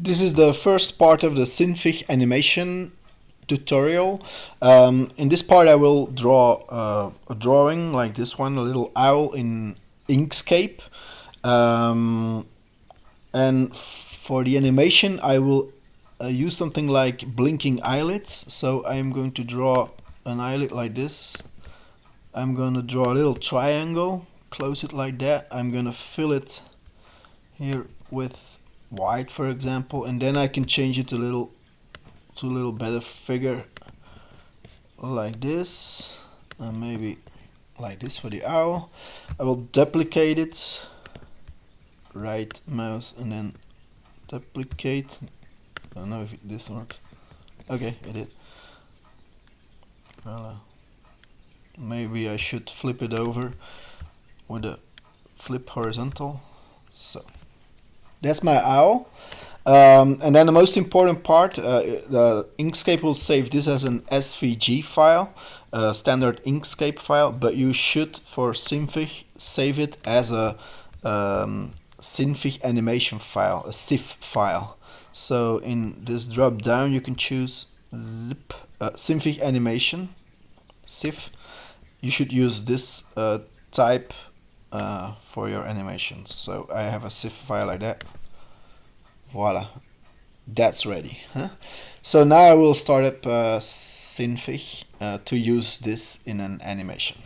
This is the first part of the Synfig animation tutorial. Um, in this part I will draw uh, a drawing like this one, a little owl in Inkscape. Um, and for the animation I will uh, use something like blinking eyelids. So I'm going to draw an eyelid like this. I'm going to draw a little triangle, close it like that. I'm going to fill it here with white for example and then I can change it to a little to a little better figure like this and maybe like this for the owl I will duplicate it. Right mouse and then duplicate. I don't know if this works. Okay it did. Well, uh, maybe I should flip it over with a flip horizontal. So that's my owl. Um, and then the most important part, uh, the Inkscape will save this as an SVG file, a standard Inkscape file, but you should, for Synfig, save it as a um, Synfig animation file, a SIF file. So in this drop down, you can choose zip, uh, Synfig animation, SIF. You should use this uh, type uh, for your animations. So I have a SIF file like that. Voila, that's ready. Huh? So now I will start up uh, Synfig uh, to use this in an animation.